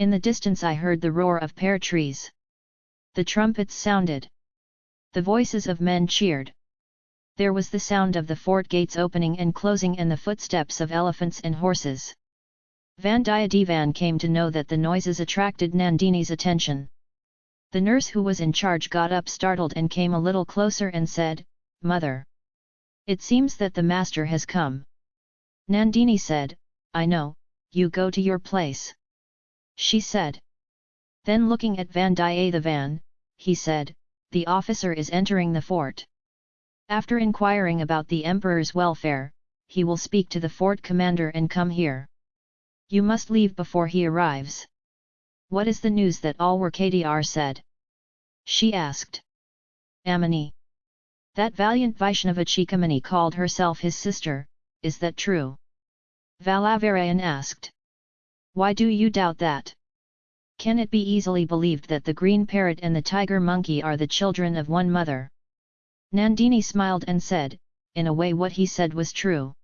In the distance I heard the roar of pear trees. The trumpets sounded. The voices of men cheered. There was the sound of the fort gates opening and closing and the footsteps of elephants and horses. Vandiyadevan came to know that the noises attracted Nandini's attention. The nurse who was in charge got up startled and came a little closer and said, Mother! It seems that the master has come. Nandini said, I know, you go to your place. She said. Then looking at Vandiyathevan, he said, the officer is entering the fort. After inquiring about the emperor's welfare, he will speak to the fort commander and come here. You must leave before he arrives. What is the news that all were KDR said? She asked. Amini. That valiant Vaishnava Chikamani called herself his sister, is that true? Valavarayan asked. Why do you doubt that? Can it be easily believed that the green parrot and the tiger monkey are the children of one mother? Nandini smiled and said, in a way what he said was true.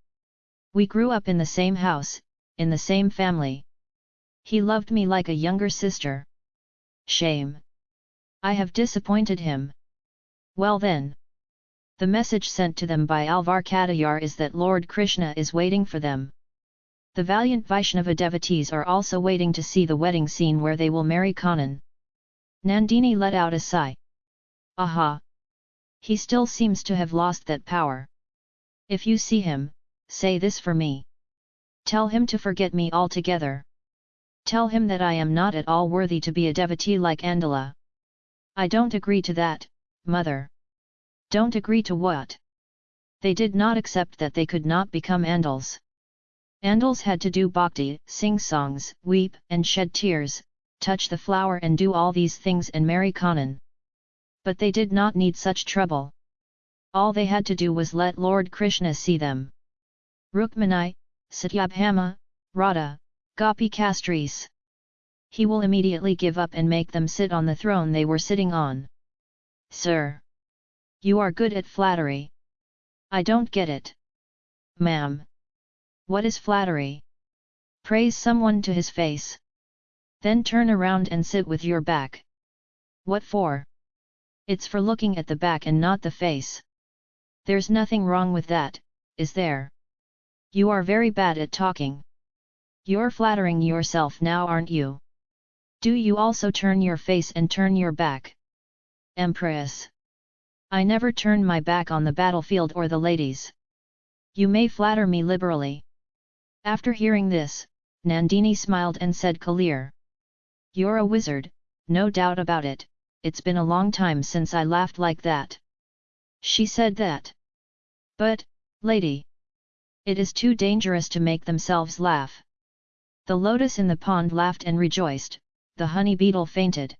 We grew up in the same house, in the same family. He loved me like a younger sister. Shame! I have disappointed him. Well then. The message sent to them by Alvar Kadayar is that Lord Krishna is waiting for them. The valiant Vaishnava devotees are also waiting to see the wedding scene where they will marry Kannan. Nandini let out a sigh. Aha! He still seems to have lost that power. If you see him, say this for me. Tell him to forget me altogether. Tell him that I am not at all worthy to be a devotee like Andala. I don't agree to that, mother. Don't agree to what? They did not accept that they could not become Andals. Andals had to do bhakti, sing songs, weep and shed tears, touch the flower and do all these things and marry Kannan. But they did not need such trouble. All they had to do was let Lord Krishna see them. Rukmani, Satyabhama, Radha, Gopi Kastris. He will immediately give up and make them sit on the throne they were sitting on. Sir! You are good at flattery. I don't get it. Ma'am! What is flattery? Praise someone to his face. Then turn around and sit with your back. What for? It's for looking at the back and not the face. There's nothing wrong with that, is there? You are very bad at talking. You're flattering yourself now aren't you? Do you also turn your face and turn your back? Empress. I never turn my back on the battlefield or the ladies. You may flatter me liberally. After hearing this, Nandini smiled and said clear. You're a wizard, no doubt about it, it's been a long time since I laughed like that. She said that. But, lady. It is too dangerous to make themselves laugh. The lotus in the pond laughed and rejoiced, the honey beetle fainted.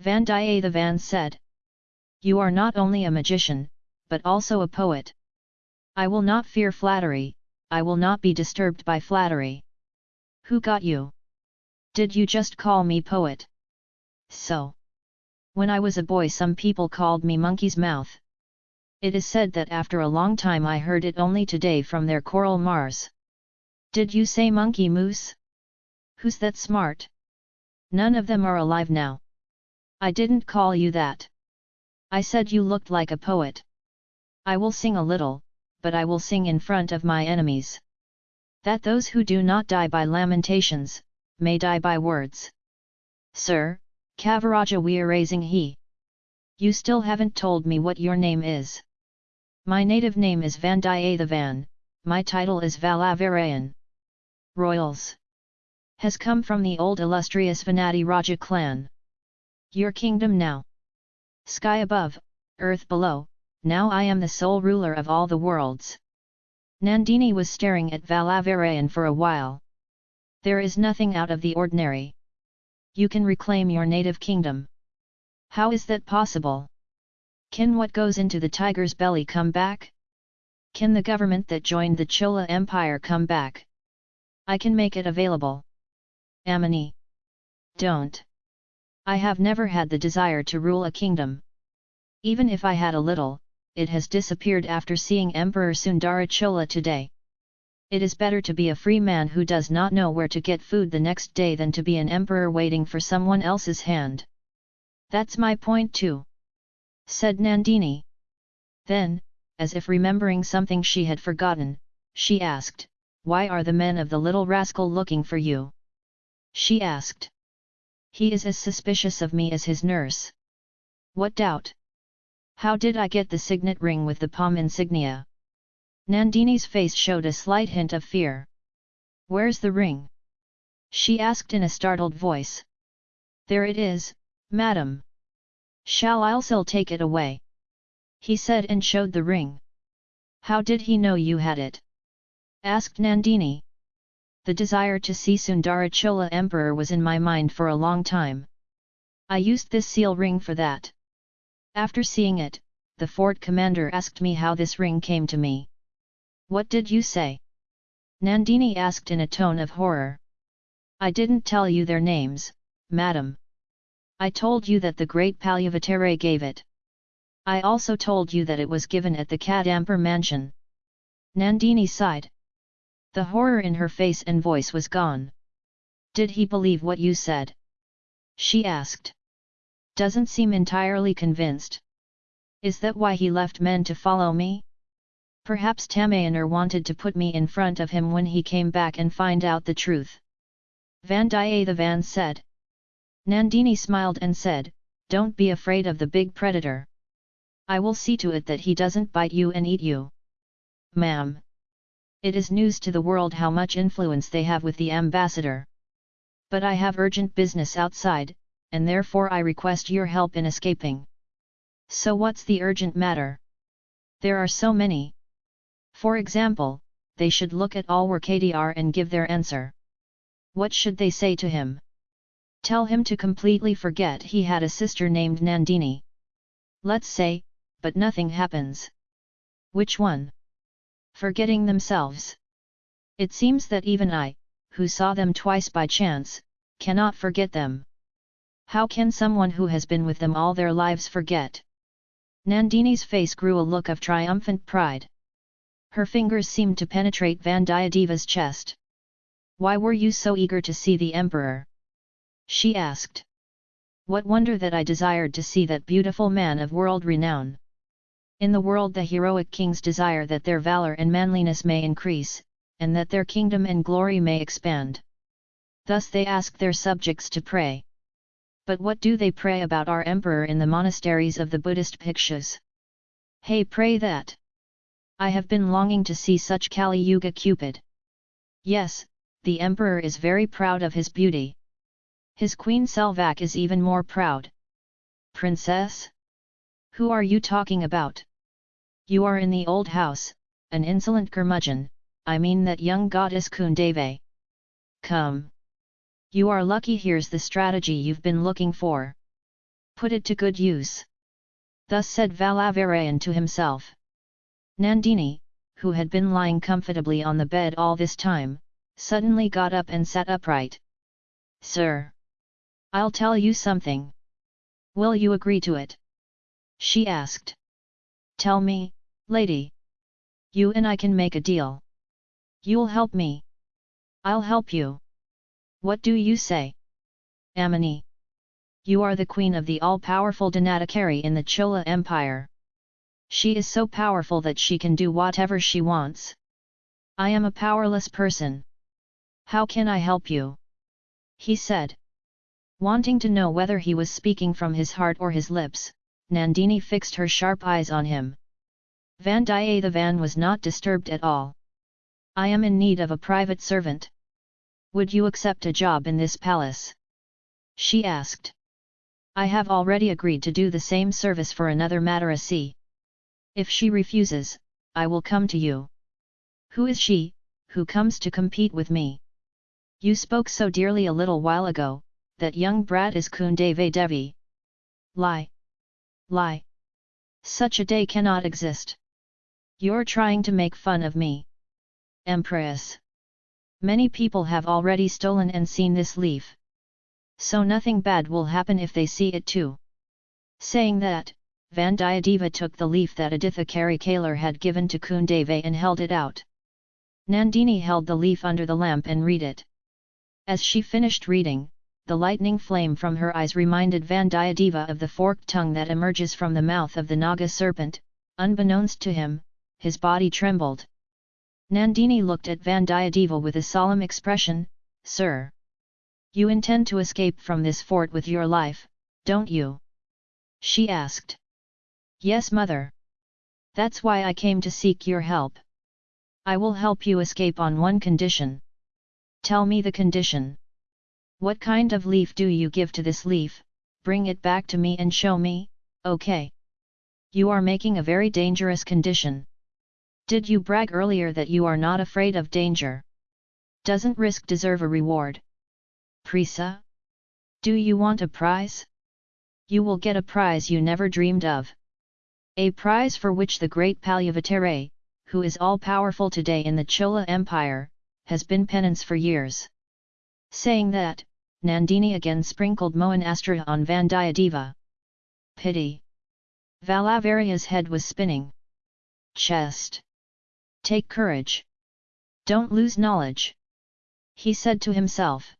Vandiyathevan said. You are not only a magician, but also a poet. I will not fear flattery, I will not be disturbed by flattery. Who got you? Did you just call me poet? So. When I was a boy some people called me monkey's mouth. It is said that after a long time I heard it only today from their coral Mars. Did you say monkey moose? Who's that smart? None of them are alive now. I didn't call you that. I said you looked like a poet. I will sing a little, but I will sing in front of my enemies. That those who do not die by lamentations, may die by words. Sir, Kavaraja we are raising he. You still haven't told me what your name is. My native name is Vandiyathevan, my title is Valavarayan. Royals. Has come from the old illustrious Vanadi Raja clan. Your kingdom now. Sky above, earth below, now I am the sole ruler of all the worlds. Nandini was staring at Valavarayan for a while. There is nothing out of the ordinary. You can reclaim your native kingdom. How is that possible? Can what goes into the tiger's belly come back? Can the government that joined the Chola Empire come back? I can make it available. Amini. Don't. I have never had the desire to rule a kingdom. Even if I had a little, it has disappeared after seeing Emperor Sundara Chola today. It is better to be a free man who does not know where to get food the next day than to be an emperor waiting for someone else's hand. That's my point too. Said Nandini. Then, as if remembering something she had forgotten, she asked, Why are the men of the little rascal looking for you? She asked. He is as suspicious of me as his nurse. What doubt? How did I get the signet ring with the palm insignia? Nandini's face showed a slight hint of fear. Where's the ring? She asked in a startled voice. There it is, madam. Shall I still take it away? He said and showed the ring. How did he know you had it? asked Nandini. The desire to see Sundarachola Emperor was in my mind for a long time. I used this seal ring for that. After seeing it, the fort commander asked me how this ring came to me. What did you say? Nandini asked in a tone of horror. I didn't tell you their names, madam. I told you that the great Palyavatere gave it. I also told you that it was given at the Kadambur mansion. Nandini sighed. The horror in her face and voice was gone. Did he believe what you said? She asked. Doesn't seem entirely convinced. Is that why he left men to follow me? Perhaps Tamayaner wanted to put me in front of him when he came back and find out the truth. Vandiyathevan said. Nandini smiled and said, Don't be afraid of the big predator. I will see to it that he doesn't bite you and eat you. Ma'am. It is news to the world how much influence they have with the ambassador. But I have urgent business outside, and therefore I request your help in escaping. So what's the urgent matter? There are so many. For example, they should look at all Alwar and give their answer. What should they say to him? Tell him to completely forget he had a sister named Nandini. Let's say, but nothing happens. Which one? Forgetting themselves. It seems that even I, who saw them twice by chance, cannot forget them. How can someone who has been with them all their lives forget? Nandini's face grew a look of triumphant pride. Her fingers seemed to penetrate Vandiyadeva's chest. Why were you so eager to see the emperor? She asked. What wonder that I desired to see that beautiful man of world renown. In the world the heroic kings desire that their valor and manliness may increase, and that their kingdom and glory may expand. Thus they ask their subjects to pray. But what do they pray about our emperor in the monasteries of the Buddhist bhikshus? Hey pray that! I have been longing to see such Kali Yuga Cupid. Yes, the emperor is very proud of his beauty. His queen Selvak is even more proud. Princess? Who are you talking about? You are in the old house, an insolent curmudgeon, I mean that young goddess Kundavai. Come! You are lucky here's the strategy you've been looking for. Put it to good use. Thus said Valavarayan to himself. Nandini, who had been lying comfortably on the bed all this time, suddenly got up and sat upright. Sir! I'll tell you something. Will you agree to it? She asked. Tell me, lady. You and I can make a deal. You'll help me. I'll help you. What do you say? Amini. You are the queen of the all-powerful Danatakari in the Chola Empire. She is so powerful that she can do whatever she wants. I am a powerless person. How can I help you? He said. Wanting to know whether he was speaking from his heart or his lips, Nandini fixed her sharp eyes on him. Vandiyathevan was not disturbed at all. I am in need of a private servant. Would you accept a job in this palace? She asked. I have already agreed to do the same service for another Madarasi. If she refuses, I will come to you. Who is she, who comes to compete with me? You spoke so dearly a little while ago, that young brat is Kundavai Devi. Lie! Lie! Such a day cannot exist. You're trying to make fun of me. Empress! Many people have already stolen and seen this leaf. So nothing bad will happen if they see it too. Saying that, Vandiyadeva took the leaf that Aditha Karikalar had given to Kundavai and held it out. Nandini held the leaf under the lamp and read it. As she finished reading, the lightning flame from her eyes reminded Vandiyadeva of the forked tongue that emerges from the mouth of the Naga serpent, unbeknownst to him, his body trembled. Nandini looked at Vandiyadeva with a solemn expression, Sir! You intend to escape from this fort with your life, don't you? She asked. Yes mother. That's why I came to seek your help. I will help you escape on one condition. Tell me the condition. What kind of leaf do you give to this leaf, bring it back to me and show me, okay. You are making a very dangerous condition. Did you brag earlier that you are not afraid of danger? Doesn't risk deserve a reward? Prisa? Do you want a prize? You will get a prize you never dreamed of. A prize for which the great Palyavatere, who is all-powerful today in the Chola Empire, has been penance for years. Saying that, Nandini again sprinkled Mohan Astra on Vandiyadeva. Pity! Valavaria's head was spinning. Chest! Take courage! Don't lose knowledge! He said to himself.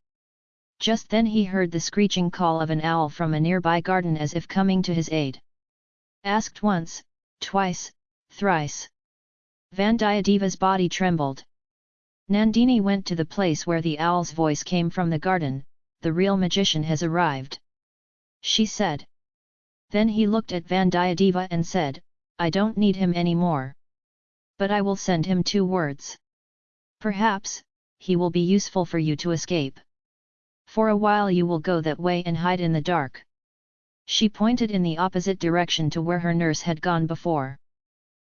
Just then he heard the screeching call of an owl from a nearby garden as if coming to his aid. Asked once, twice, thrice. Vandiyadeva's body trembled. Nandini went to the place where the owl's voice came from the garden, the real magician has arrived. She said. Then he looked at Vandiyadeva and said, I don't need him anymore. But I will send him two words. Perhaps, he will be useful for you to escape. For a while you will go that way and hide in the dark. She pointed in the opposite direction to where her nurse had gone before.